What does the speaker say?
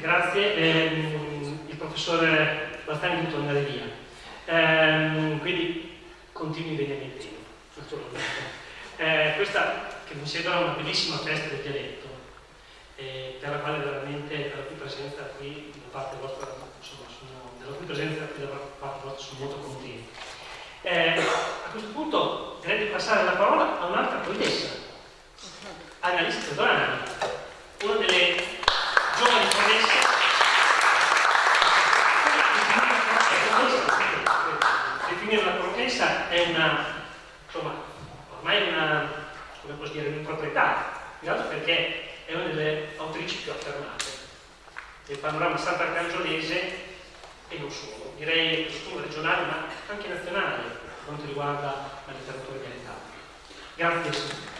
Grazie, eh, il professore Bastani di tornare via. Eh, quindi continui bene il tempo, naturalmente. Eh, questa che mi sembra una bellissima festa del dialetto, eh, per la quale veramente la cui presenza qui da parte vostra insomma, sono, della cui presenza qui da parte vostra sono molto contento. Eh, a questo punto direi di passare la parola a un'altra commessa, Annalisa Tedorani. Una promessa è una, insomma, ormai una, come posso dire, un'improprietà, in altro perché è una delle autrici più affermate del panorama sant'arcangiolese e non solo, direi non regionale ma anche nazionale per quanto riguarda la letteratura orientale. Grazie.